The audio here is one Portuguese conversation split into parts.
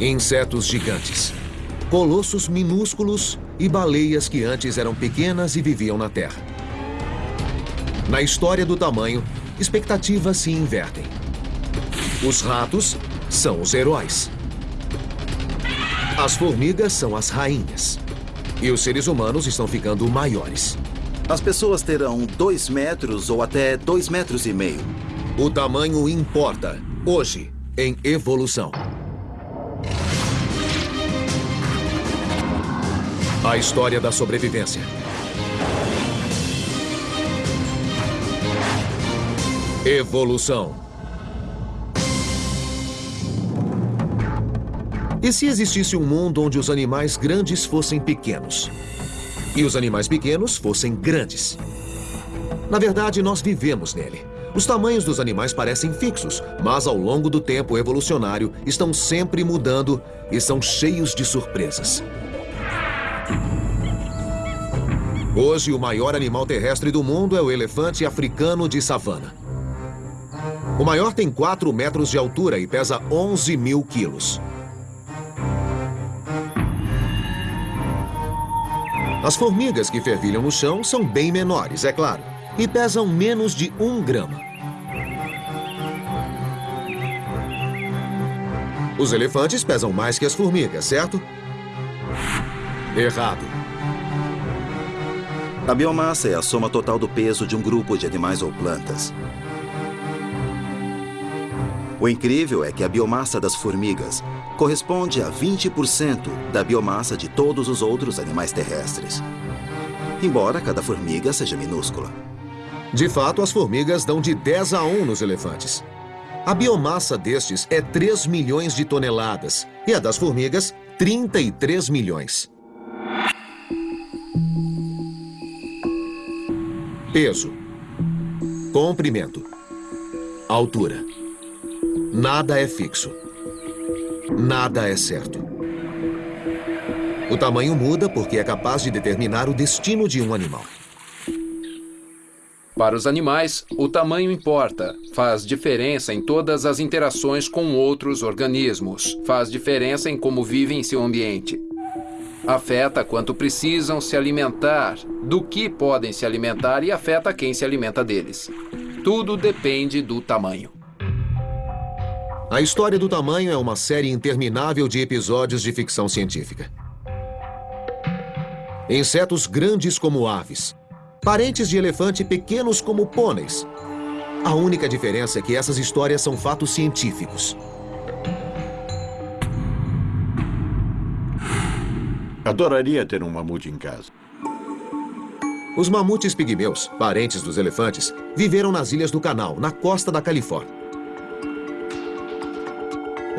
Insetos gigantes, colossos minúsculos e baleias que antes eram pequenas e viviam na Terra. Na história do tamanho, expectativas se invertem. Os ratos são os heróis. As formigas são as rainhas. E os seres humanos estão ficando maiores. As pessoas terão dois metros ou até dois metros e meio. O tamanho importa, hoje, em evolução. A história da sobrevivência. Evolução. E se existisse um mundo onde os animais grandes fossem pequenos? E os animais pequenos fossem grandes? Na verdade, nós vivemos nele. Os tamanhos dos animais parecem fixos, mas ao longo do tempo evolucionário estão sempre mudando e são cheios de surpresas. Hoje, o maior animal terrestre do mundo é o elefante africano de savana. O maior tem 4 metros de altura e pesa 11 mil quilos. As formigas que fervilham no chão são bem menores, é claro, e pesam menos de um grama. Os elefantes pesam mais que as formigas, certo? Errado. A biomassa é a soma total do peso de um grupo de animais ou plantas. O incrível é que a biomassa das formigas corresponde a 20% da biomassa de todos os outros animais terrestres. Embora cada formiga seja minúscula. De fato, as formigas dão de 10 a 1 nos elefantes. A biomassa destes é 3 milhões de toneladas e a das formigas, 33 milhões. Peso. Comprimento. Altura. Nada é fixo. Nada é certo. O tamanho muda porque é capaz de determinar o destino de um animal. Para os animais, o tamanho importa. Faz diferença em todas as interações com outros organismos. Faz diferença em como vivem em seu ambiente afeta quanto precisam se alimentar, do que podem se alimentar e afeta quem se alimenta deles. Tudo depende do tamanho. A história do tamanho é uma série interminável de episódios de ficção científica. Insetos grandes como aves, parentes de elefante pequenos como pôneis. A única diferença é que essas histórias são fatos científicos. Adoraria ter um mamute em casa. Os mamutes pigmeus, parentes dos elefantes, viveram nas ilhas do Canal, na costa da Califórnia.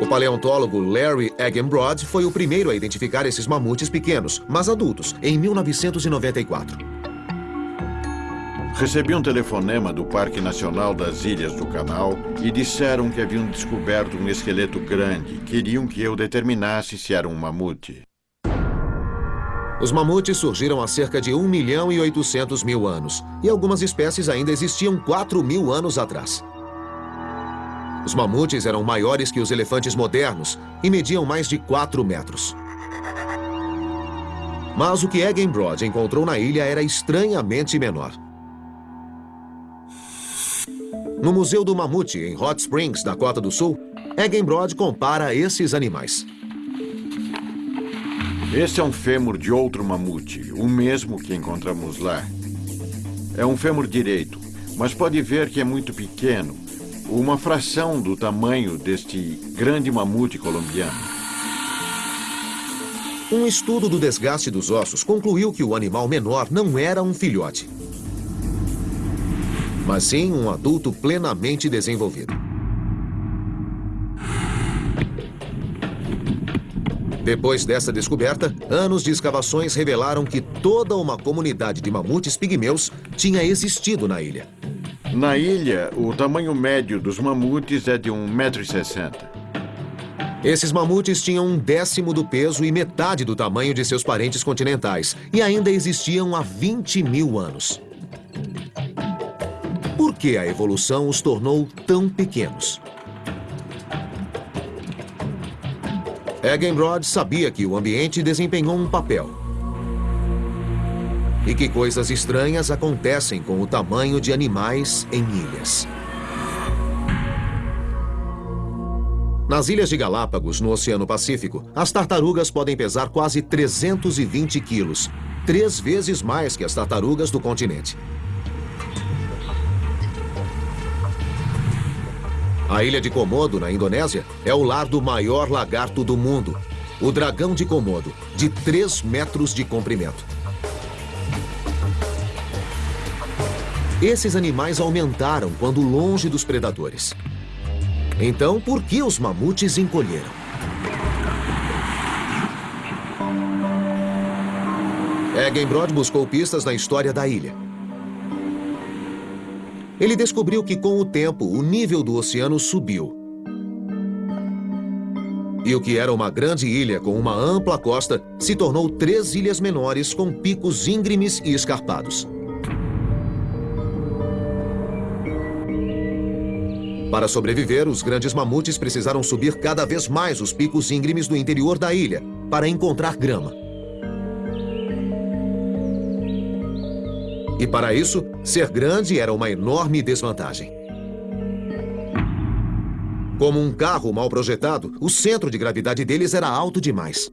O paleontólogo Larry Eggenbrod foi o primeiro a identificar esses mamutes pequenos, mas adultos, em 1994. Recebi um telefonema do Parque Nacional das Ilhas do Canal e disseram que haviam descoberto um esqueleto grande. Queriam que eu determinasse se era um mamute. Os mamutes surgiram há cerca de 1 milhão e 800 mil anos, e algumas espécies ainda existiam 4 mil anos atrás. Os mamutes eram maiores que os elefantes modernos e mediam mais de 4 metros. Mas o que Eggenbrod encontrou na ilha era estranhamente menor. No Museu do Mamute, em Hot Springs, Dakota do Sul, Eggenbrod compara esses animais. Esse é um fêmur de outro mamute, o mesmo que encontramos lá. É um fêmur direito, mas pode ver que é muito pequeno, uma fração do tamanho deste grande mamute colombiano. Um estudo do desgaste dos ossos concluiu que o animal menor não era um filhote, mas sim um adulto plenamente desenvolvido. Depois dessa descoberta, anos de escavações revelaram que toda uma comunidade de mamutes pigmeus tinha existido na ilha. Na ilha, o tamanho médio dos mamutes é de 1,60m. Esses mamutes tinham um décimo do peso e metade do tamanho de seus parentes continentais e ainda existiam há 20 mil anos. Por que a evolução os tornou tão pequenos? Eggenbrod sabia que o ambiente desempenhou um papel. E que coisas estranhas acontecem com o tamanho de animais em ilhas. Nas ilhas de Galápagos, no Oceano Pacífico, as tartarugas podem pesar quase 320 quilos, três vezes mais que as tartarugas do continente. A ilha de Komodo, na Indonésia, é o lar do maior lagarto do mundo, o dragão de Komodo, de 3 metros de comprimento. Esses animais aumentaram quando longe dos predadores. Então, por que os mamutes encolheram? Eggenbrod buscou pistas na história da ilha. Ele descobriu que, com o tempo, o nível do oceano subiu. E o que era uma grande ilha com uma ampla costa se tornou três ilhas menores com picos íngremes e escarpados. Para sobreviver, os grandes mamutes precisaram subir cada vez mais os picos íngremes do interior da ilha para encontrar grama. E para isso, ser grande era uma enorme desvantagem. Como um carro mal projetado, o centro de gravidade deles era alto demais.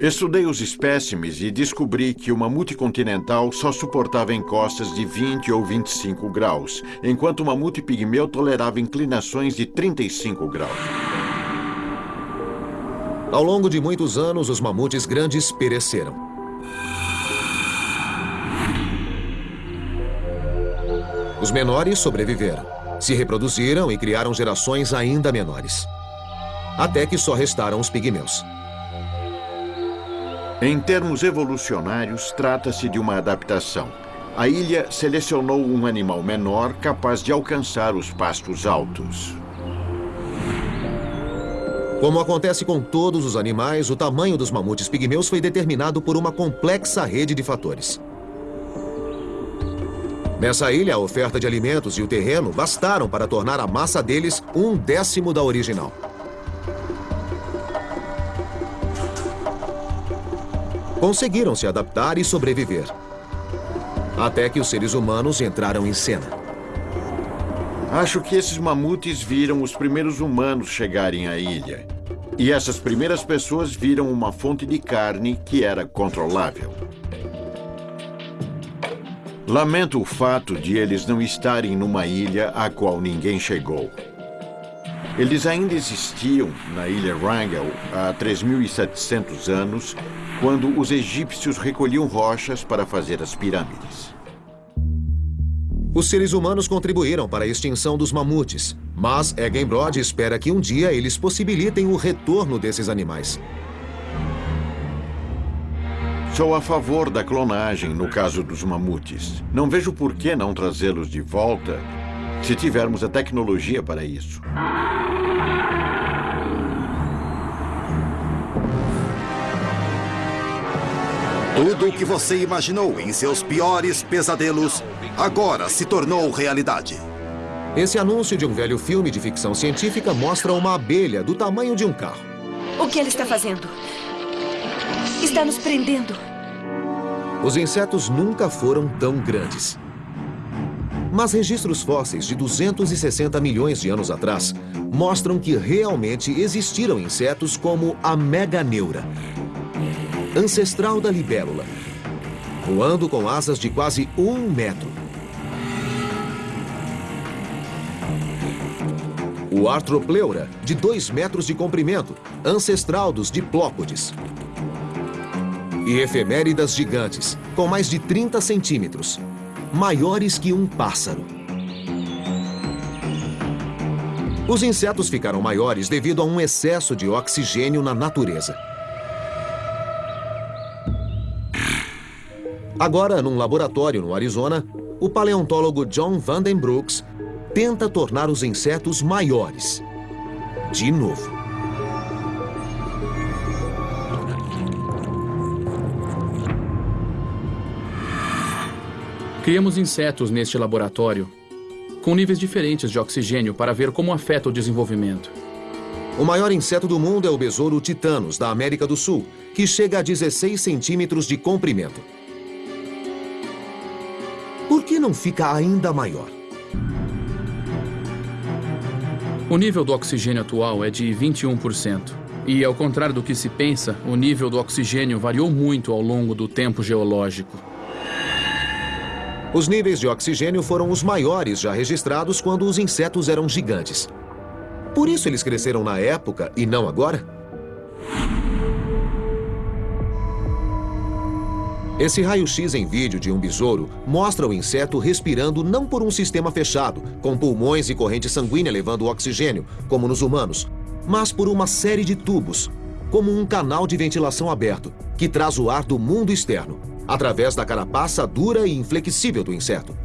Estudei os espécimes e descobri que o mamute continental só suportava encostas de 20 ou 25 graus, enquanto o mamute pigmeu tolerava inclinações de 35 graus. Ao longo de muitos anos, os mamutes grandes pereceram. Os menores sobreviveram, se reproduziram e criaram gerações ainda menores. Até que só restaram os pigmeus. Em termos evolucionários, trata-se de uma adaptação. A ilha selecionou um animal menor capaz de alcançar os pastos altos. Como acontece com todos os animais, o tamanho dos mamutes pigmeus foi determinado por uma complexa rede de fatores. Nessa ilha, a oferta de alimentos e o terreno bastaram para tornar a massa deles um décimo da original. conseguiram se adaptar e sobreviver. Até que os seres humanos entraram em cena. Acho que esses mamutes viram os primeiros humanos chegarem à ilha. E essas primeiras pessoas viram uma fonte de carne que era controlável. Lamento o fato de eles não estarem numa ilha a qual ninguém chegou. Eles ainda existiam na ilha Wrangel há 3.700 anos quando os egípcios recolhiam rochas para fazer as pirâmides. Os seres humanos contribuíram para a extinção dos mamutes, mas Eggenbrod espera que um dia eles possibilitem o retorno desses animais. Sou a favor da clonagem no caso dos mamutes. Não vejo por que não trazê-los de volta se tivermos a tecnologia para isso. Tudo o que você imaginou em seus piores pesadelos agora se tornou realidade. Esse anúncio de um velho filme de ficção científica mostra uma abelha do tamanho de um carro. O que ela está fazendo? Está nos prendendo. Os insetos nunca foram tão grandes. Mas registros fósseis de 260 milhões de anos atrás mostram que realmente existiram insetos como a meganeura, ancestral da libélula, voando com asas de quase um metro. O Arthropleura, de dois metros de comprimento, ancestral dos diplópodes. E efeméridas gigantes, com mais de 30 centímetros, maiores que um pássaro. Os insetos ficaram maiores devido a um excesso de oxigênio na natureza. Agora, num laboratório no Arizona, o paleontólogo John Vandenbrooks tenta tornar os insetos maiores. De novo. Criamos insetos neste laboratório com níveis diferentes de oxigênio para ver como afeta o desenvolvimento. O maior inseto do mundo é o besouro titanos, da América do Sul, que chega a 16 centímetros de comprimento. Por que não fica ainda maior? O nível do oxigênio atual é de 21%. E, ao contrário do que se pensa, o nível do oxigênio variou muito ao longo do tempo geológico. Os níveis de oxigênio foram os maiores já registrados quando os insetos eram gigantes. Por isso eles cresceram na época e não agora? Esse raio-x em vídeo de um besouro mostra o inseto respirando não por um sistema fechado, com pulmões e corrente sanguínea levando oxigênio, como nos humanos, mas por uma série de tubos, como um canal de ventilação aberto, que traz o ar do mundo externo, através da carapaça dura e inflexível do inseto.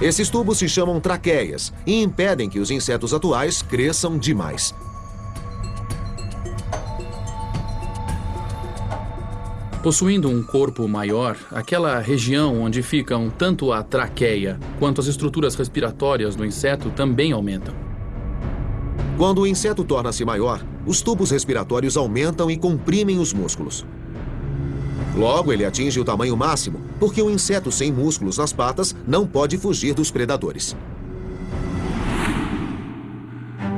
Esses tubos se chamam traqueias e impedem que os insetos atuais cresçam demais. Possuindo um corpo maior, aquela região onde ficam tanto a traqueia quanto as estruturas respiratórias do inseto também aumentam. Quando o inseto torna-se maior, os tubos respiratórios aumentam e comprimem os músculos. Logo, ele atinge o tamanho máximo, porque o inseto sem músculos nas patas não pode fugir dos predadores.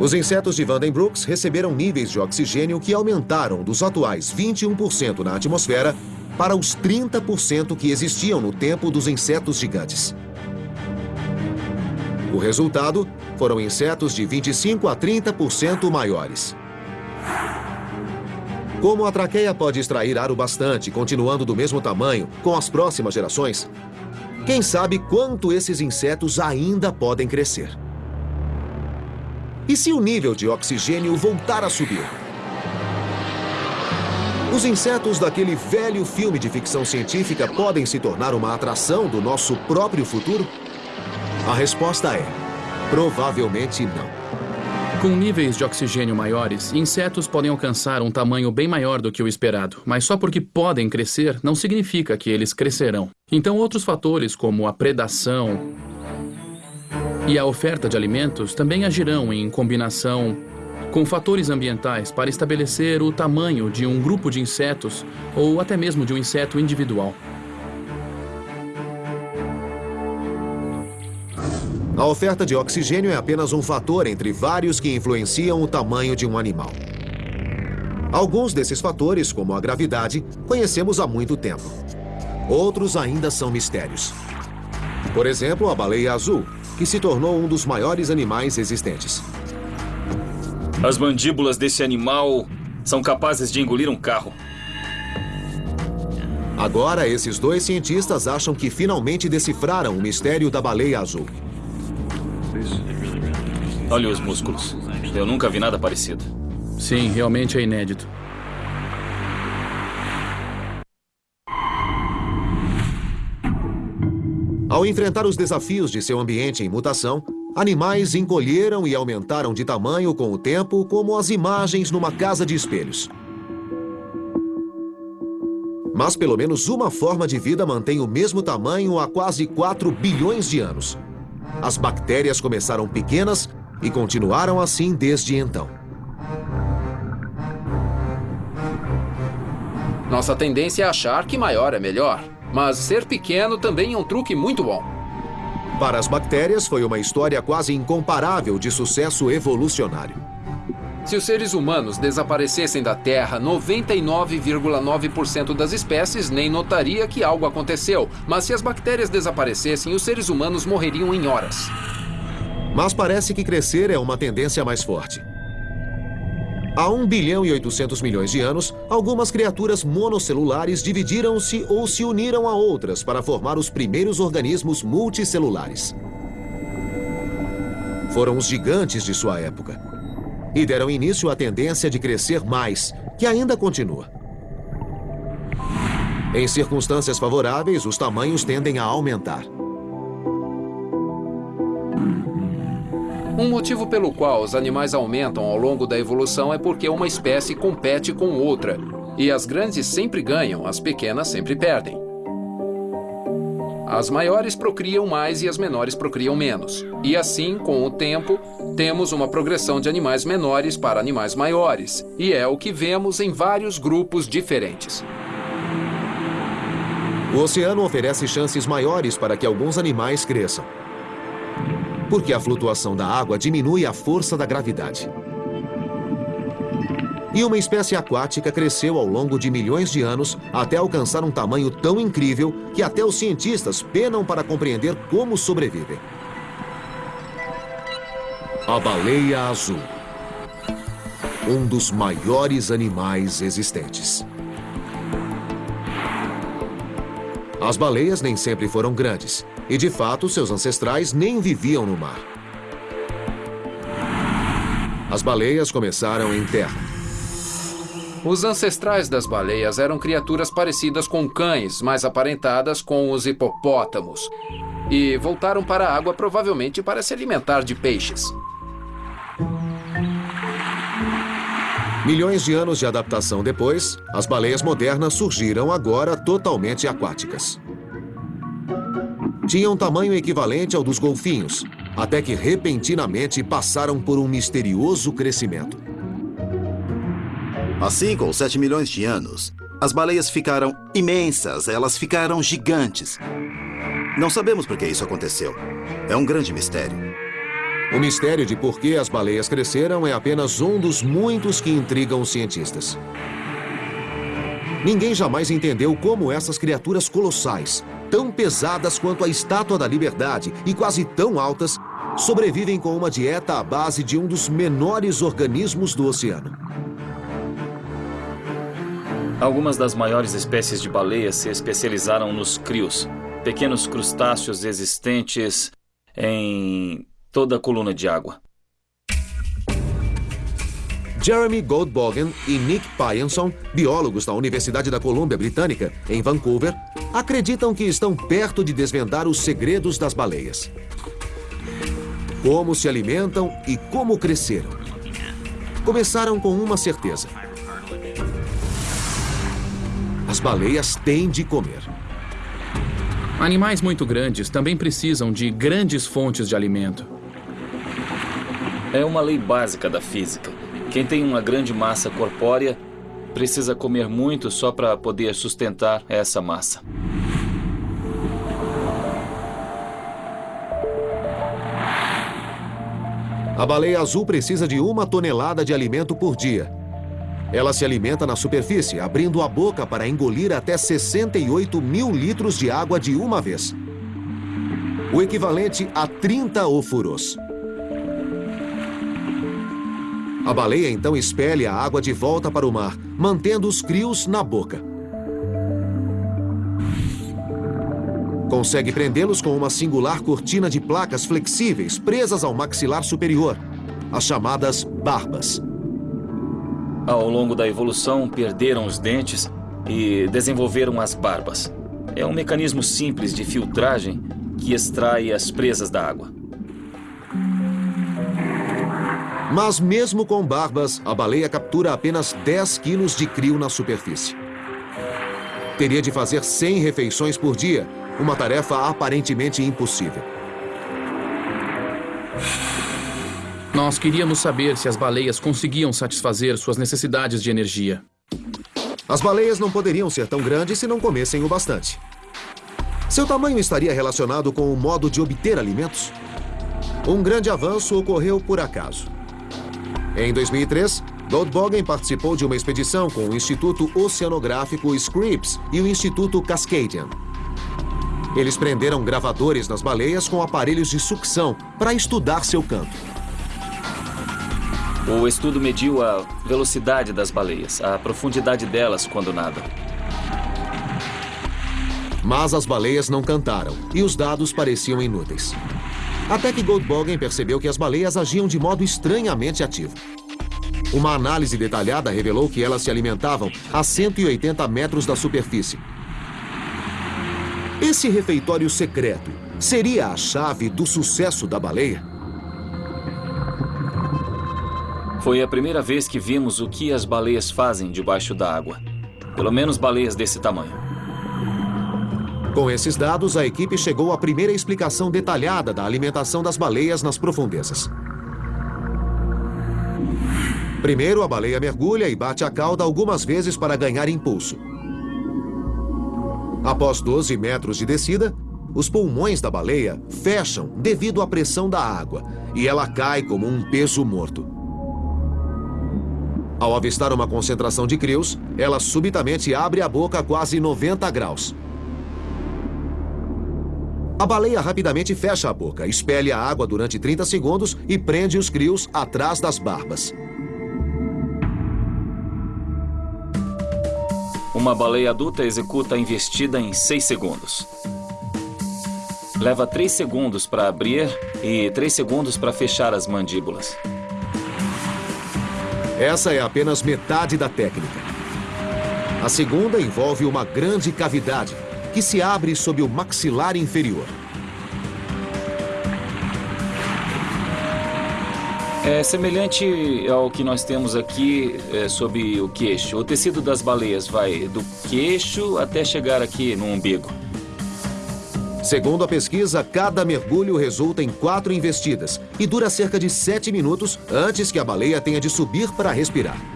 Os insetos de Vandenbrooks receberam níveis de oxigênio que aumentaram dos atuais 21% na atmosfera para os 30% que existiam no tempo dos insetos gigantes. O resultado foram insetos de 25 a 30% maiores. Como a traqueia pode extrair ar o bastante, continuando do mesmo tamanho com as próximas gerações, quem sabe quanto esses insetos ainda podem crescer? E se o nível de oxigênio voltar a subir? Os insetos daquele velho filme de ficção científica podem se tornar uma atração do nosso próprio futuro? A resposta é: provavelmente não. Com níveis de oxigênio maiores, insetos podem alcançar um tamanho bem maior do que o esperado, mas só porque podem crescer não significa que eles crescerão. Então, outros fatores, como a predação e a oferta de alimentos, também agirão em combinação com fatores ambientais para estabelecer o tamanho de um grupo de insetos ou até mesmo de um inseto individual. A oferta de oxigênio é apenas um fator entre vários que influenciam o tamanho de um animal. Alguns desses fatores, como a gravidade, conhecemos há muito tempo. Outros ainda são mistérios. Por exemplo, a baleia azul, que se tornou um dos maiores animais existentes. As mandíbulas desse animal são capazes de engolir um carro. Agora, esses dois cientistas acham que finalmente decifraram o mistério da baleia azul. Olha os músculos. Eu nunca vi nada parecido. Sim, realmente é inédito. Ao enfrentar os desafios de seu ambiente em mutação, animais encolheram e aumentaram de tamanho com o tempo, como as imagens numa casa de espelhos. Mas pelo menos uma forma de vida mantém o mesmo tamanho há quase 4 bilhões de anos. As bactérias começaram pequenas e continuaram assim desde então. Nossa tendência é achar que maior é melhor, mas ser pequeno também é um truque muito bom. Para as bactérias, foi uma história quase incomparável de sucesso evolucionário. Se os seres humanos desaparecessem da Terra, 99,9% das espécies nem notaria que algo aconteceu. Mas se as bactérias desaparecessem, os seres humanos morreriam em horas. Mas parece que crescer é uma tendência mais forte. Há 1 bilhão e 800 milhões de anos, algumas criaturas monocelulares dividiram-se ou se uniram a outras para formar os primeiros organismos multicelulares. Foram os gigantes de sua época e deram início à tendência de crescer mais, que ainda continua. Em circunstâncias favoráveis, os tamanhos tendem a aumentar. Um motivo pelo qual os animais aumentam ao longo da evolução é porque uma espécie compete com outra. E as grandes sempre ganham, as pequenas sempre perdem. As maiores procriam mais e as menores procriam menos. E assim, com o tempo, temos uma progressão de animais menores para animais maiores. E é o que vemos em vários grupos diferentes. O oceano oferece chances maiores para que alguns animais cresçam. Porque a flutuação da água diminui a força da gravidade. E uma espécie aquática cresceu ao longo de milhões de anos até alcançar um tamanho tão incrível que até os cientistas penam para compreender como sobrevivem. A baleia azul. Um dos maiores animais existentes. As baleias nem sempre foram grandes, e de fato seus ancestrais nem viviam no mar. As baleias começaram em terra. Os ancestrais das baleias eram criaturas parecidas com cães, mas aparentadas com os hipopótamos. E voltaram para a água provavelmente para se alimentar de peixes. Milhões de anos de adaptação depois, as baleias modernas surgiram agora totalmente aquáticas. Tinham tamanho equivalente ao dos golfinhos, até que repentinamente passaram por um misterioso crescimento. Assim, com 7 milhões de anos, as baleias ficaram imensas, elas ficaram gigantes. Não sabemos por que isso aconteceu. É um grande mistério. O mistério de por que as baleias cresceram é apenas um dos muitos que intrigam os cientistas. Ninguém jamais entendeu como essas criaturas colossais, tão pesadas quanto a estátua da liberdade e quase tão altas, sobrevivem com uma dieta à base de um dos menores organismos do oceano. Algumas das maiores espécies de baleias se especializaram nos crios, pequenos crustáceos existentes em toda a coluna de água. Jeremy Goldbogen e Nick Pyenson, biólogos da Universidade da Colômbia Britânica, em Vancouver, acreditam que estão perto de desvendar os segredos das baleias. Como se alimentam e como cresceram. Começaram com uma certeza as baleias têm de comer. Animais muito grandes também precisam de grandes fontes de alimento. É uma lei básica da física. Quem tem uma grande massa corpórea precisa comer muito só para poder sustentar essa massa. A baleia azul precisa de uma tonelada de alimento por dia. Ela se alimenta na superfície, abrindo a boca para engolir até 68 mil litros de água de uma vez. O equivalente a 30 ofurôs. A baleia então expele a água de volta para o mar, mantendo os crios na boca. Consegue prendê-los com uma singular cortina de placas flexíveis presas ao maxilar superior, as chamadas barbas. Ao longo da evolução, perderam os dentes e desenvolveram as barbas. É um mecanismo simples de filtragem que extrai as presas da água. Mas mesmo com barbas, a baleia captura apenas 10 quilos de crio na superfície. Teria de fazer 100 refeições por dia, uma tarefa aparentemente impossível. Nós queríamos saber se as baleias conseguiam satisfazer suas necessidades de energia. As baleias não poderiam ser tão grandes se não comessem o bastante. Seu tamanho estaria relacionado com o modo de obter alimentos? Um grande avanço ocorreu por acaso. Em 2003, Goldbogen participou de uma expedição com o Instituto Oceanográfico Scripps e o Instituto Cascadian. Eles prenderam gravadores nas baleias com aparelhos de sucção para estudar seu canto. O estudo mediu a velocidade das baleias, a profundidade delas quando nadam. Mas as baleias não cantaram e os dados pareciam inúteis. Até que Goldbogen percebeu que as baleias agiam de modo estranhamente ativo. Uma análise detalhada revelou que elas se alimentavam a 180 metros da superfície. Esse refeitório secreto seria a chave do sucesso da baleia? Foi a primeira vez que vimos o que as baleias fazem debaixo da água. Pelo menos baleias desse tamanho. Com esses dados, a equipe chegou à primeira explicação detalhada da alimentação das baleias nas profundezas. Primeiro, a baleia mergulha e bate a cauda algumas vezes para ganhar impulso. Após 12 metros de descida, os pulmões da baleia fecham devido à pressão da água e ela cai como um peso morto. Ao avistar uma concentração de crios, ela subitamente abre a boca a quase 90 graus. A baleia rapidamente fecha a boca, expele a água durante 30 segundos e prende os crios atrás das barbas. Uma baleia adulta executa a investida em 6 segundos. Leva 3 segundos para abrir e 3 segundos para fechar as mandíbulas. Essa é apenas metade da técnica. A segunda envolve uma grande cavidade que se abre sob o maxilar inferior. É semelhante ao que nós temos aqui é, sob o queixo. O tecido das baleias vai do queixo até chegar aqui no umbigo. Segundo a pesquisa, cada mergulho resulta em quatro investidas e dura cerca de sete minutos antes que a baleia tenha de subir para respirar.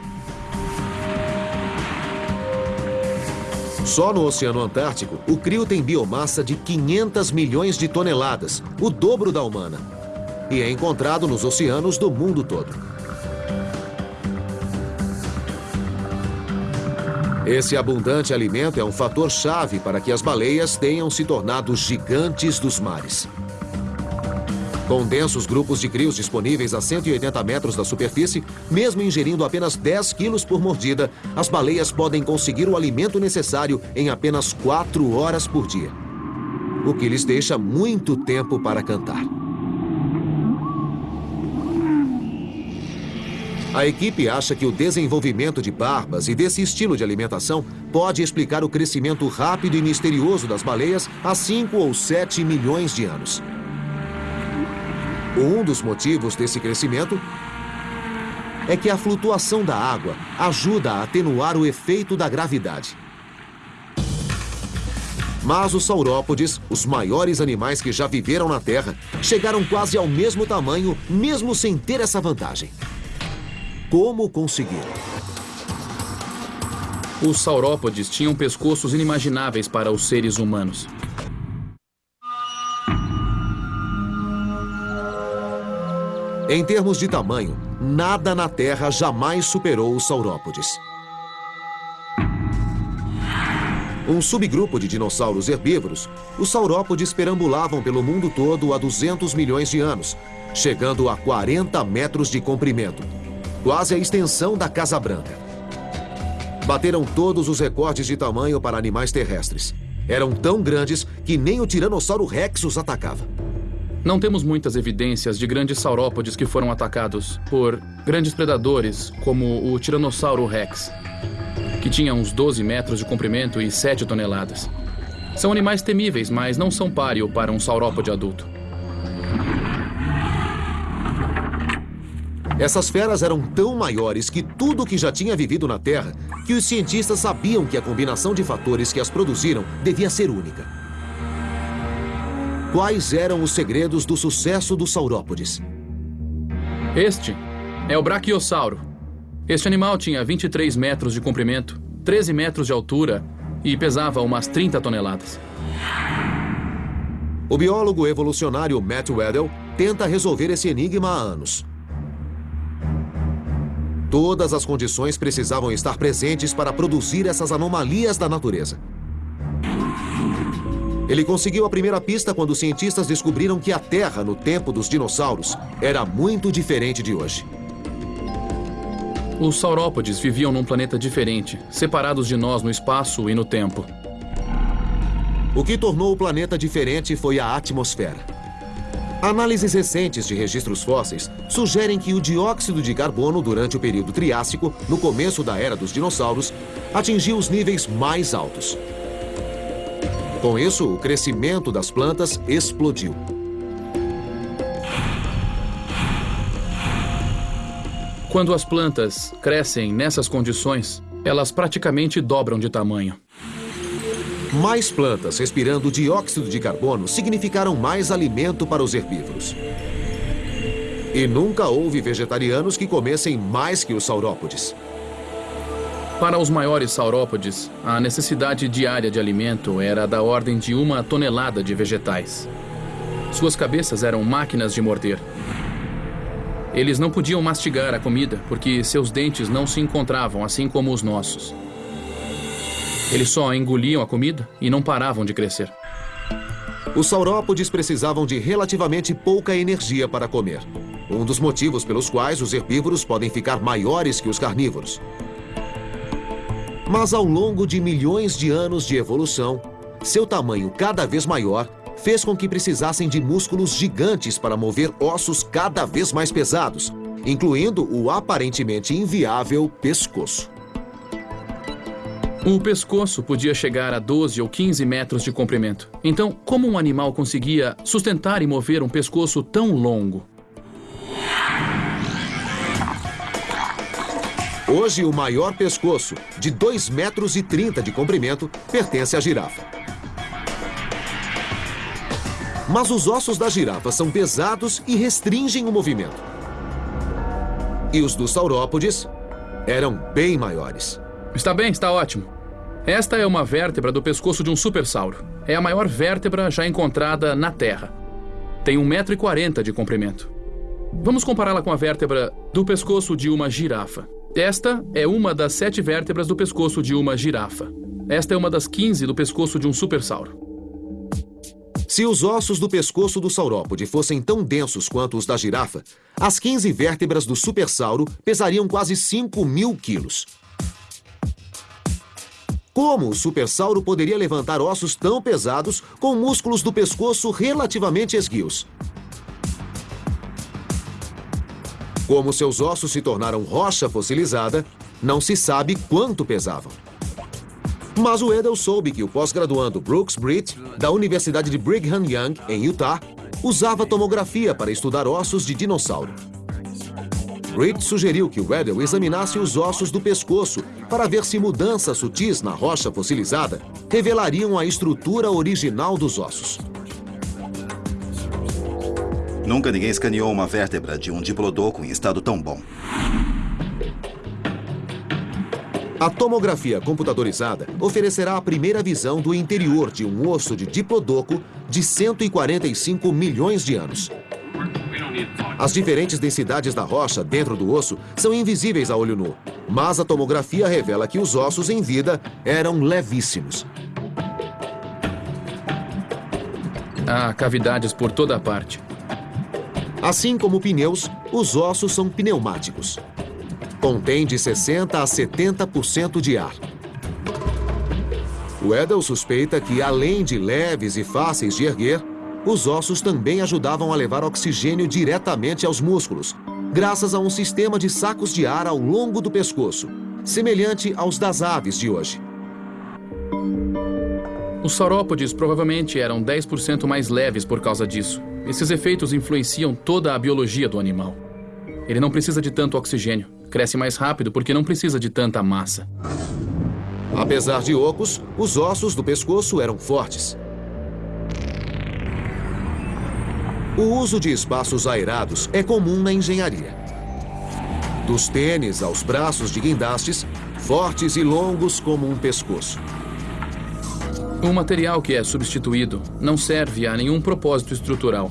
Só no Oceano Antártico, o crio tem biomassa de 500 milhões de toneladas, o dobro da humana. E é encontrado nos oceanos do mundo todo. Esse abundante alimento é um fator chave para que as baleias tenham se tornado gigantes dos mares. Com densos grupos de crios disponíveis a 180 metros da superfície, mesmo ingerindo apenas 10 quilos por mordida, as baleias podem conseguir o alimento necessário em apenas 4 horas por dia. O que lhes deixa muito tempo para cantar. A equipe acha que o desenvolvimento de barbas e desse estilo de alimentação pode explicar o crescimento rápido e misterioso das baleias há 5 ou 7 milhões de anos. Um dos motivos desse crescimento é que a flutuação da água ajuda a atenuar o efeito da gravidade. Mas os saurópodes, os maiores animais que já viveram na Terra, chegaram quase ao mesmo tamanho, mesmo sem ter essa vantagem. Como conseguir? Os saurópodes tinham pescoços inimagináveis para os seres humanos. Em termos de tamanho, nada na Terra jamais superou os saurópodes. Um subgrupo de dinossauros herbívoros, os saurópodes perambulavam pelo mundo todo há 200 milhões de anos, chegando a 40 metros de comprimento, quase a extensão da Casa Branca. Bateram todos os recordes de tamanho para animais terrestres. Eram tão grandes que nem o Tiranossauro Rex os atacava. Não temos muitas evidências de grandes saurópodes que foram atacados por grandes predadores, como o Tiranossauro Rex, que tinha uns 12 metros de comprimento e 7 toneladas. São animais temíveis, mas não são páreo para um saurópode adulto. Essas feras eram tão maiores que tudo o que já tinha vivido na Terra, que os cientistas sabiam que a combinação de fatores que as produziram devia ser única. Quais eram os segredos do sucesso dos saurópodes? Este é o Brachiosauro. Este animal tinha 23 metros de comprimento, 13 metros de altura e pesava umas 30 toneladas. O biólogo evolucionário Matt Weddell tenta resolver esse enigma há anos. Todas as condições precisavam estar presentes para produzir essas anomalias da natureza. Ele conseguiu a primeira pista quando os cientistas descobriram que a Terra, no tempo dos dinossauros, era muito diferente de hoje. Os saurópodes viviam num planeta diferente, separados de nós no espaço e no tempo. O que tornou o planeta diferente foi a atmosfera. Análises recentes de registros fósseis sugerem que o dióxido de carbono durante o período Triássico, no começo da era dos dinossauros, atingiu os níveis mais altos. Com isso, o crescimento das plantas explodiu. Quando as plantas crescem nessas condições, elas praticamente dobram de tamanho. Mais plantas respirando dióxido de carbono significaram mais alimento para os herbívoros. E nunca houve vegetarianos que comessem mais que os saurópodes. Para os maiores saurópodes, a necessidade diária de alimento era da ordem de uma tonelada de vegetais. Suas cabeças eram máquinas de morder. Eles não podiam mastigar a comida porque seus dentes não se encontravam, assim como os nossos. Eles só engoliam a comida e não paravam de crescer. Os saurópodes precisavam de relativamente pouca energia para comer. Um dos motivos pelos quais os herbívoros podem ficar maiores que os carnívoros. Mas ao longo de milhões de anos de evolução, seu tamanho cada vez maior fez com que precisassem de músculos gigantes para mover ossos cada vez mais pesados, incluindo o aparentemente inviável pescoço. O pescoço podia chegar a 12 ou 15 metros de comprimento. Então, como um animal conseguia sustentar e mover um pescoço tão longo? Hoje, o maior pescoço, de 2 metros e 30 de comprimento, pertence à girafa. Mas os ossos da girafa são pesados e restringem o movimento. E os dos saurópodes eram bem maiores. Está bem, está ótimo. Esta é uma vértebra do pescoço de um supersauro. É a maior vértebra já encontrada na Terra. Tem 1,40m de comprimento. Vamos compará-la com a vértebra do pescoço de uma girafa. Esta é uma das sete vértebras do pescoço de uma girafa. Esta é uma das 15 do pescoço de um supersauro. Se os ossos do pescoço do saurópode fossem tão densos quanto os da girafa, as 15 vértebras do supersauro pesariam quase 5 mil quilos. Como o supersauro poderia levantar ossos tão pesados com músculos do pescoço relativamente esguios? Como seus ossos se tornaram rocha fossilizada, não se sabe quanto pesavam. Mas o Edel soube que o pós-graduando Brooks Britt, da Universidade de Brigham Young, em Utah, usava tomografia para estudar ossos de dinossauro. Britt sugeriu que o Edel examinasse os ossos do pescoço para ver se mudanças sutis na rocha fossilizada revelariam a estrutura original dos ossos. Nunca ninguém escaneou uma vértebra de um diplodoco em estado tão bom. A tomografia computadorizada oferecerá a primeira visão do interior de um osso de diplodoco de 145 milhões de anos. As diferentes densidades da rocha dentro do osso são invisíveis a olho nu, mas a tomografia revela que os ossos em vida eram levíssimos. Há cavidades por toda a parte. Assim como pneus, os ossos são pneumáticos. Contém de 60% a 70% de ar. O Edel suspeita que, além de leves e fáceis de erguer, os ossos também ajudavam a levar oxigênio diretamente aos músculos, graças a um sistema de sacos de ar ao longo do pescoço, semelhante aos das aves de hoje. Os saurópodes provavelmente eram 10% mais leves por causa disso. Esses efeitos influenciam toda a biologia do animal. Ele não precisa de tanto oxigênio. Cresce mais rápido porque não precisa de tanta massa. Apesar de ocos, os ossos do pescoço eram fortes. O uso de espaços aerados é comum na engenharia. Dos tênis aos braços de guindastes, fortes e longos como um pescoço. O material que é substituído não serve a nenhum propósito estrutural.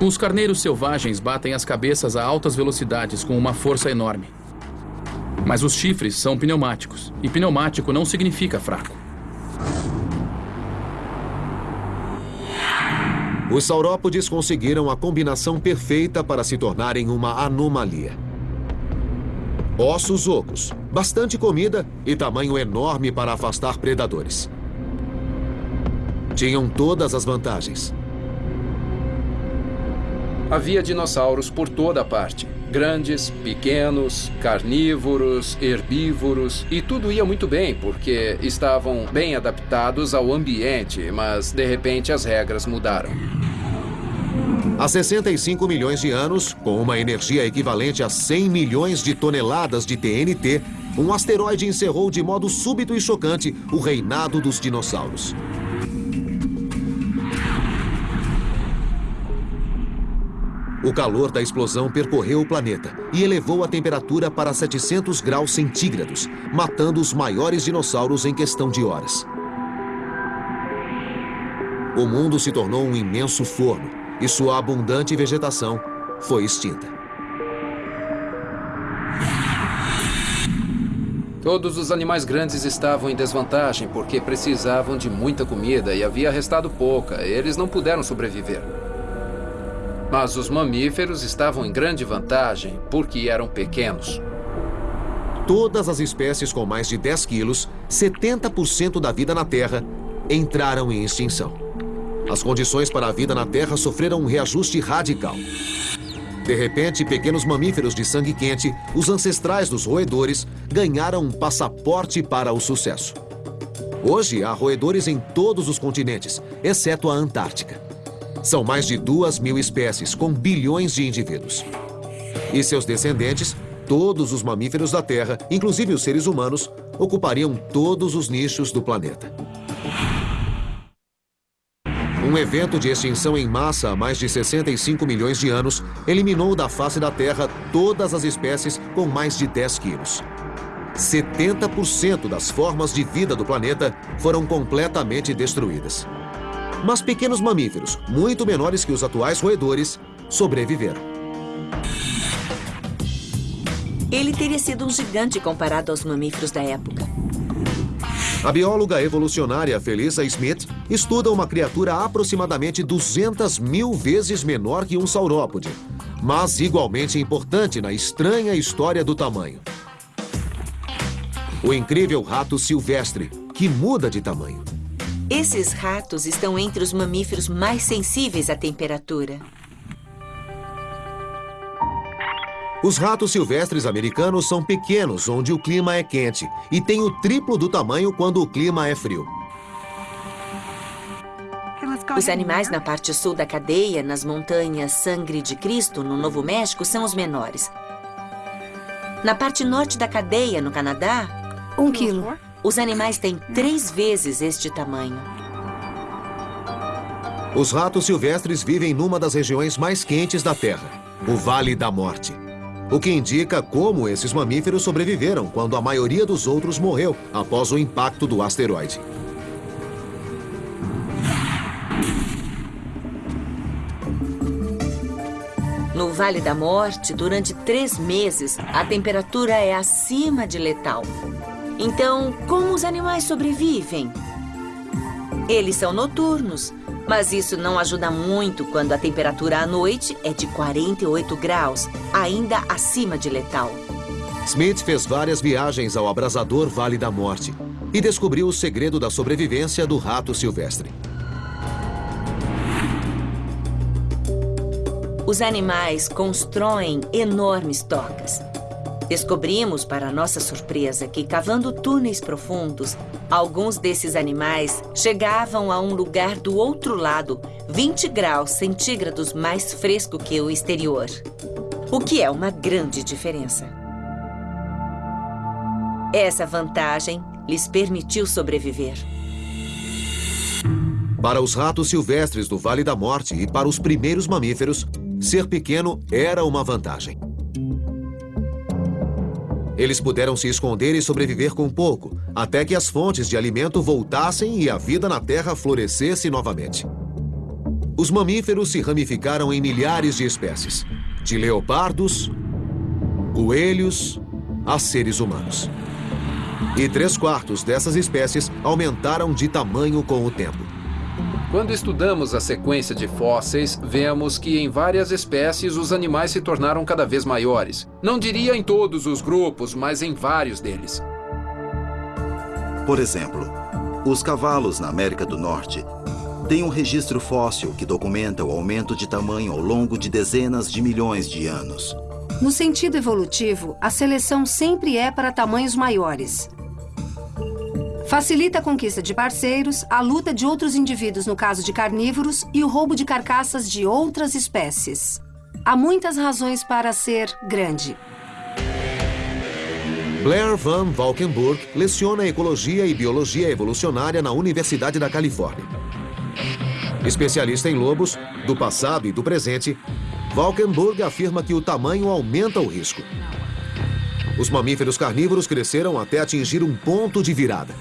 Os carneiros selvagens batem as cabeças a altas velocidades com uma força enorme. Mas os chifres são pneumáticos, e pneumático não significa fraco. Os saurópodes conseguiram a combinação perfeita para se tornarem uma anomalia. Ossos ocos, bastante comida e tamanho enorme para afastar predadores. Tinham todas as vantagens. Havia dinossauros por toda parte. Grandes, pequenos, carnívoros, herbívoros, e tudo ia muito bem porque estavam bem adaptados ao ambiente, mas de repente as regras mudaram. Há 65 milhões de anos, com uma energia equivalente a 100 milhões de toneladas de TNT, um asteroide encerrou de modo súbito e chocante o reinado dos dinossauros. O calor da explosão percorreu o planeta e elevou a temperatura para 700 graus centígrados, matando os maiores dinossauros em questão de horas. O mundo se tornou um imenso forno e sua abundante vegetação foi extinta. Todos os animais grandes estavam em desvantagem porque precisavam de muita comida e havia restado pouca. Eles não puderam sobreviver. Mas os mamíferos estavam em grande vantagem porque eram pequenos. Todas as espécies com mais de 10 quilos, 70% da vida na Terra, entraram em extinção. As condições para a vida na Terra sofreram um reajuste radical. De repente, pequenos mamíferos de sangue quente, os ancestrais dos roedores, ganharam um passaporte para o sucesso. Hoje, há roedores em todos os continentes, exceto a Antártica. São mais de duas mil espécies, com bilhões de indivíduos. E seus descendentes, todos os mamíferos da Terra, inclusive os seres humanos, ocupariam todos os nichos do planeta. Um evento de extinção em massa há mais de 65 milhões de anos eliminou da face da Terra todas as espécies com mais de 10 quilos. 70% das formas de vida do planeta foram completamente destruídas. Mas pequenos mamíferos, muito menores que os atuais roedores, sobreviveram. Ele teria sido um gigante comparado aos mamíferos da época. A bióloga evolucionária Felisa Smith estuda uma criatura aproximadamente 200 mil vezes menor que um saurópode, mas igualmente importante na estranha história do tamanho. O incrível rato silvestre, que muda de tamanho. Esses ratos estão entre os mamíferos mais sensíveis à temperatura. Os ratos silvestres americanos são pequenos, onde o clima é quente, e têm o triplo do tamanho quando o clima é frio. Os animais na parte sul da cadeia, nas montanhas Sangre de Cristo, no Novo México, são os menores. Na parte norte da cadeia, no Canadá, Um quilo. Os animais têm três vezes este tamanho. Os ratos silvestres vivem numa das regiões mais quentes da Terra, o Vale da Morte. O que indica como esses mamíferos sobreviveram quando a maioria dos outros morreu após o impacto do asteroide. No Vale da Morte, durante três meses, a temperatura é acima de letal. Então, como os animais sobrevivem? Eles são noturnos, mas isso não ajuda muito quando a temperatura à noite é de 48 graus, ainda acima de letal. Smith fez várias viagens ao abrasador Vale da Morte e descobriu o segredo da sobrevivência do rato silvestre. Os animais constroem enormes tocas. Descobrimos, para nossa surpresa, que cavando túneis profundos, alguns desses animais chegavam a um lugar do outro lado, 20 graus centígrados mais fresco que o exterior. O que é uma grande diferença. Essa vantagem lhes permitiu sobreviver. Para os ratos silvestres do Vale da Morte e para os primeiros mamíferos, ser pequeno era uma vantagem. Eles puderam se esconder e sobreviver com pouco, até que as fontes de alimento voltassem e a vida na Terra florescesse novamente. Os mamíferos se ramificaram em milhares de espécies, de leopardos, coelhos a seres humanos. E três quartos dessas espécies aumentaram de tamanho com o tempo. Quando estudamos a sequência de fósseis, vemos que em várias espécies os animais se tornaram cada vez maiores. Não diria em todos os grupos, mas em vários deles. Por exemplo, os cavalos na América do Norte têm um registro fóssil que documenta o aumento de tamanho ao longo de dezenas de milhões de anos. No sentido evolutivo, a seleção sempre é para tamanhos maiores. Facilita a conquista de parceiros, a luta de outros indivíduos no caso de carnívoros e o roubo de carcaças de outras espécies. Há muitas razões para ser grande. Blair Van Valkenburg leciona Ecologia e Biologia Evolucionária na Universidade da Califórnia. Especialista em lobos, do passado e do presente, Valkenburg afirma que o tamanho aumenta o risco. Os mamíferos carnívoros cresceram até atingir um ponto de virada.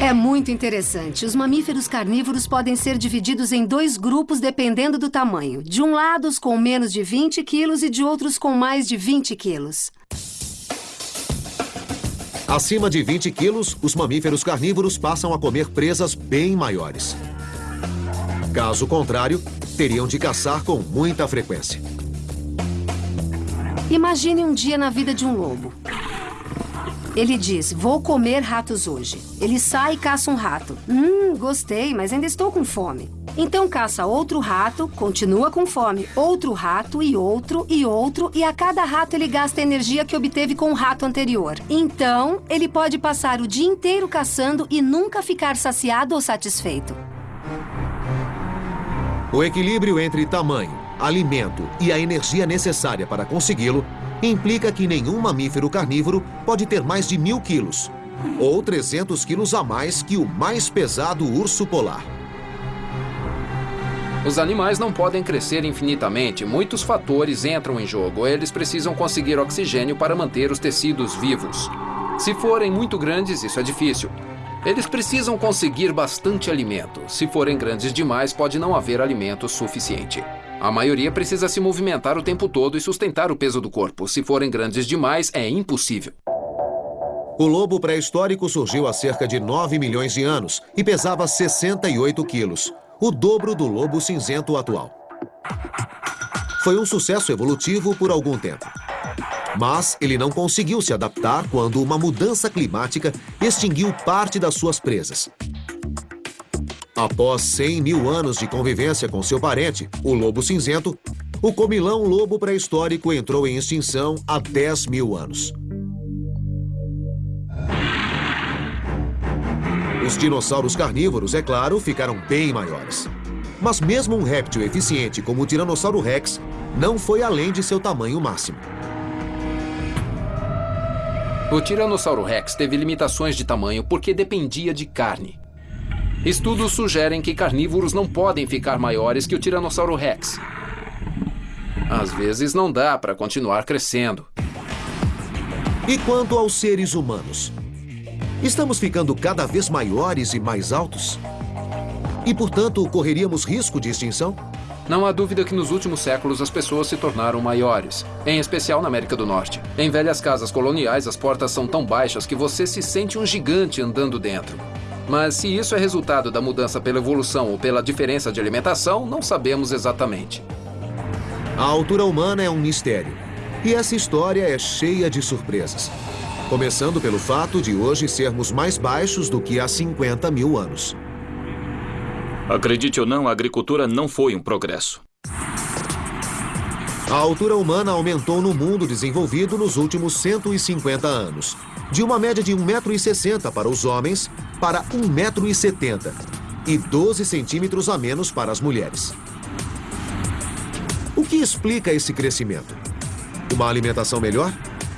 É muito interessante. Os mamíferos carnívoros podem ser divididos em dois grupos dependendo do tamanho. De um lado, os com menos de 20 quilos e de outros com mais de 20 quilos. Acima de 20 quilos, os mamíferos carnívoros passam a comer presas bem maiores. Caso contrário, teriam de caçar com muita frequência. Imagine um dia na vida de um lobo. Ele diz: Vou comer ratos hoje. Ele sai e caça um rato. Hum, gostei, mas ainda estou com fome. Então caça outro rato, continua com fome. Outro rato e outro e outro, e a cada rato ele gasta a energia que obteve com o rato anterior. Então, ele pode passar o dia inteiro caçando e nunca ficar saciado ou satisfeito. O equilíbrio entre tamanho, alimento e a energia necessária para consegui-lo implica que nenhum mamífero carnívoro pode ter mais de mil quilos, ou 300 quilos a mais que o mais pesado urso polar. Os animais não podem crescer infinitamente. Muitos fatores entram em jogo. Eles precisam conseguir oxigênio para manter os tecidos vivos. Se forem muito grandes, isso é difícil. Eles precisam conseguir bastante alimento. Se forem grandes demais, pode não haver alimento suficiente. A maioria precisa se movimentar o tempo todo e sustentar o peso do corpo. Se forem grandes demais, é impossível. O lobo pré-histórico surgiu há cerca de 9 milhões de anos e pesava 68 quilos, o dobro do lobo cinzento atual. Foi um sucesso evolutivo por algum tempo. Mas ele não conseguiu se adaptar quando uma mudança climática extinguiu parte das suas presas. Após 100 mil anos de convivência com seu parente, o lobo cinzento, o comilão lobo pré-histórico entrou em extinção há 10 mil anos. Os dinossauros carnívoros, é claro, ficaram bem maiores. Mas mesmo um réptil eficiente como o Tiranossauro Rex não foi além de seu tamanho máximo. O Tiranossauro Rex teve limitações de tamanho porque dependia de carne. Estudos sugerem que carnívoros não podem ficar maiores que o Tiranossauro Rex. Às vezes não dá para continuar crescendo. E quanto aos seres humanos? Estamos ficando cada vez maiores e mais altos? E, portanto, correríamos risco de extinção? Não há dúvida que nos últimos séculos as pessoas se tornaram maiores, em especial na América do Norte. Em velhas casas coloniais, as portas são tão baixas que você se sente um gigante andando dentro. Mas se isso é resultado da mudança pela evolução ou pela diferença de alimentação, não sabemos exatamente. A altura humana é um mistério. E essa história é cheia de surpresas. Começando pelo fato de hoje sermos mais baixos do que há 50 mil anos. Acredite ou não, a agricultura não foi um progresso. A altura humana aumentou no mundo desenvolvido nos últimos 150 anos. De uma média de 1,60m para os homens para 1,70m e 12 centímetros a menos para as mulheres. O que explica esse crescimento? Uma alimentação melhor?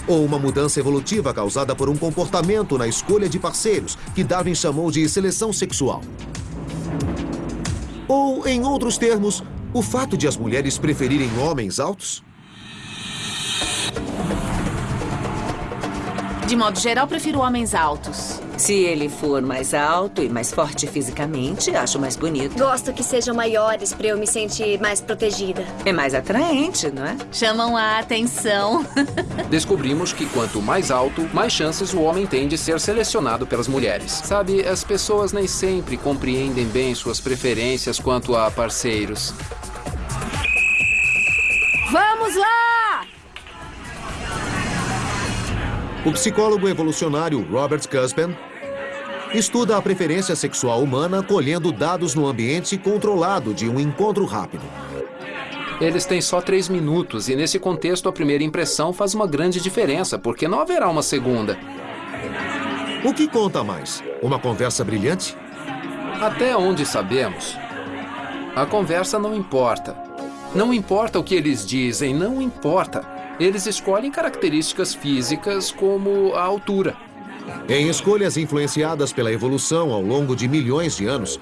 Ou uma mudança evolutiva causada por um comportamento na escolha de parceiros que Darwin chamou de seleção sexual? Ou, em outros termos, o fato de as mulheres preferirem homens altos? De modo geral, prefiro homens altos. Se ele for mais alto e mais forte fisicamente, acho mais bonito. Gosto que sejam maiores para eu me sentir mais protegida. É mais atraente, não é? Chamam a atenção. Descobrimos que quanto mais alto, mais chances o homem tem de ser selecionado pelas mulheres. Sabe, as pessoas nem sempre compreendem bem suas preferências quanto a parceiros. Vamos lá! O psicólogo evolucionário Robert Cuspen estuda a preferência sexual humana colhendo dados no ambiente controlado de um encontro rápido. Eles têm só três minutos e, nesse contexto, a primeira impressão faz uma grande diferença, porque não haverá uma segunda. O que conta mais? Uma conversa brilhante? Até onde sabemos, a conversa não importa. Não importa o que eles dizem, não importa. Eles escolhem características físicas como a altura. Em escolhas influenciadas pela evolução ao longo de milhões de anos,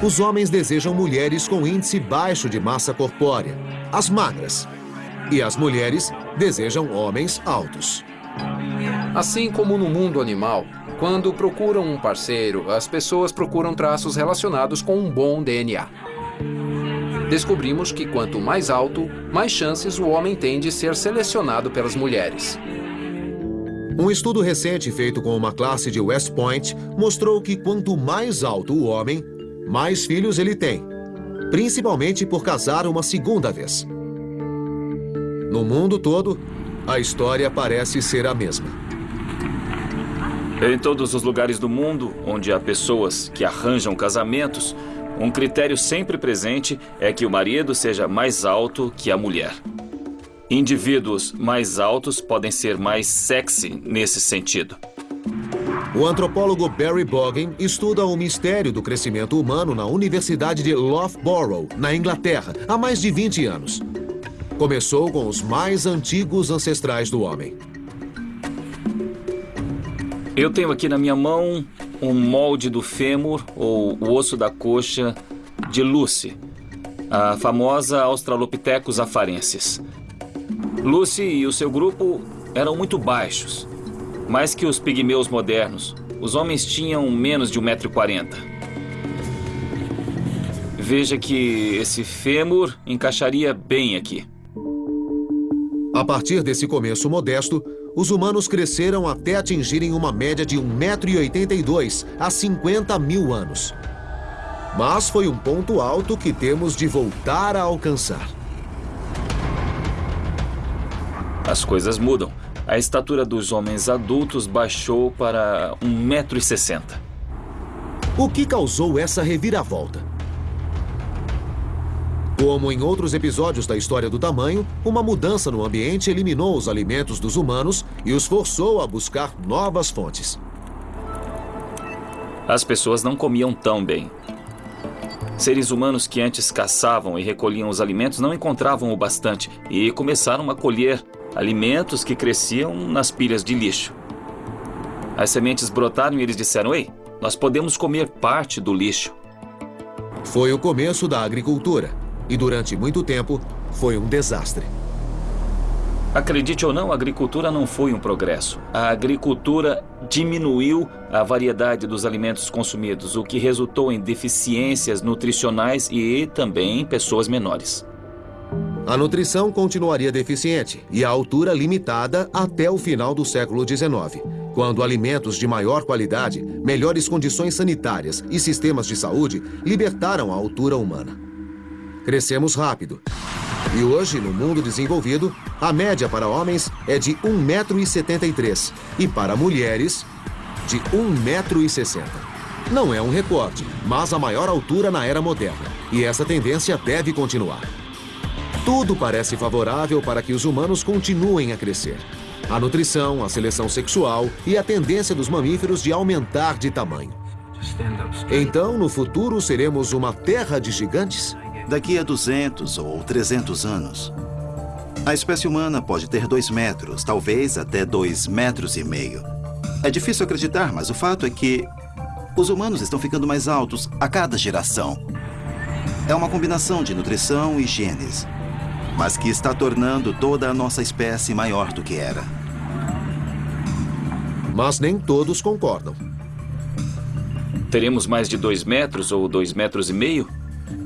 os homens desejam mulheres com índice baixo de massa corpórea, as magras. E as mulheres desejam homens altos. Assim como no mundo animal, quando procuram um parceiro, as pessoas procuram traços relacionados com um bom DNA. Descobrimos que quanto mais alto, mais chances o homem tem de ser selecionado pelas mulheres. Um estudo recente feito com uma classe de West Point mostrou que quanto mais alto o homem, mais filhos ele tem, principalmente por casar uma segunda vez. No mundo todo, a história parece ser a mesma. Em todos os lugares do mundo onde há pessoas que arranjam casamentos, um critério sempre presente é que o marido seja mais alto que a mulher. Indivíduos mais altos podem ser mais sexy nesse sentido. O antropólogo Barry Boggin estuda o mistério do crescimento humano na Universidade de Loughborough, na Inglaterra, há mais de 20 anos. Começou com os mais antigos ancestrais do homem. Eu tenho aqui na minha mão um molde do fêmur, ou o osso da coxa, de Lucy, a famosa Australopithecus afarensis. Lucy e o seu grupo eram muito baixos, mais que os pigmeus modernos. Os homens tinham menos de 1,40m. Veja que esse fêmur encaixaria bem aqui. A partir desse começo modesto, os humanos cresceram até atingirem uma média de 1,82m há 50 mil anos. Mas foi um ponto alto que temos de voltar a alcançar. As coisas mudam. A estatura dos homens adultos baixou para 1,60m. O que causou essa reviravolta? Como em outros episódios da história do tamanho, uma mudança no ambiente eliminou os alimentos dos humanos e os forçou a buscar novas fontes. As pessoas não comiam tão bem. Seres humanos que antes caçavam e recolhiam os alimentos não encontravam o bastante e começaram a colher alimentos que cresciam nas pilhas de lixo. As sementes brotaram e eles disseram: Ei, nós podemos comer parte do lixo. Foi o começo da agricultura e, durante muito tempo, foi um desastre. Acredite ou não, a agricultura não foi um progresso. A agricultura diminuiu a variedade dos alimentos consumidos, o que resultou em deficiências nutricionais e também em pessoas menores. A nutrição continuaria deficiente e a altura limitada até o final do século XIX, quando alimentos de maior qualidade, melhores condições sanitárias e sistemas de saúde libertaram a altura humana. Crescemos rápido. E hoje, no mundo desenvolvido, a média para homens é de 1,73m e para mulheres, de 1,60m. Não é um recorde, mas a maior altura na era moderna. E essa tendência deve continuar. Tudo parece favorável para que os humanos continuem a crescer. A nutrição, a seleção sexual e a tendência dos mamíferos de aumentar de tamanho. Então, no futuro, seremos uma terra de gigantes? Daqui a 200 ou 300 anos, a espécie humana pode ter 2 metros, talvez até 2 metros e meio. É difícil acreditar, mas o fato é que os humanos estão ficando mais altos a cada geração. É uma combinação de nutrição e genes, mas que está tornando toda a nossa espécie maior do que era. Mas nem todos concordam. Teremos mais de 2 metros ou 2 metros e meio?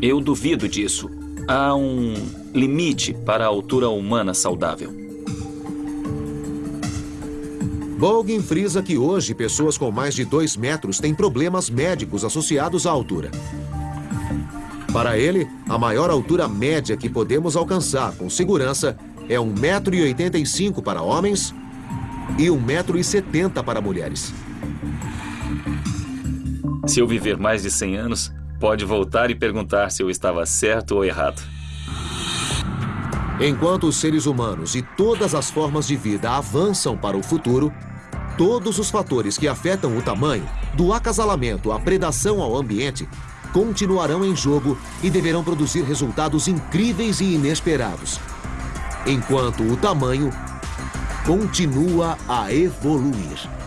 Eu duvido disso. Há um limite para a altura humana saudável. Bolgin frisa que hoje pessoas com mais de 2 metros têm problemas médicos associados à altura. Para ele, a maior altura média que podemos alcançar com segurança é 1,85m para homens e 1,70m para mulheres. Se eu viver mais de 100 anos, pode voltar e perguntar se eu estava certo ou errado. Enquanto os seres humanos e todas as formas de vida avançam para o futuro, todos os fatores que afetam o tamanho, do acasalamento à predação ao ambiente, continuarão em jogo e deverão produzir resultados incríveis e inesperados. enquanto o tamanho continua a evoluir.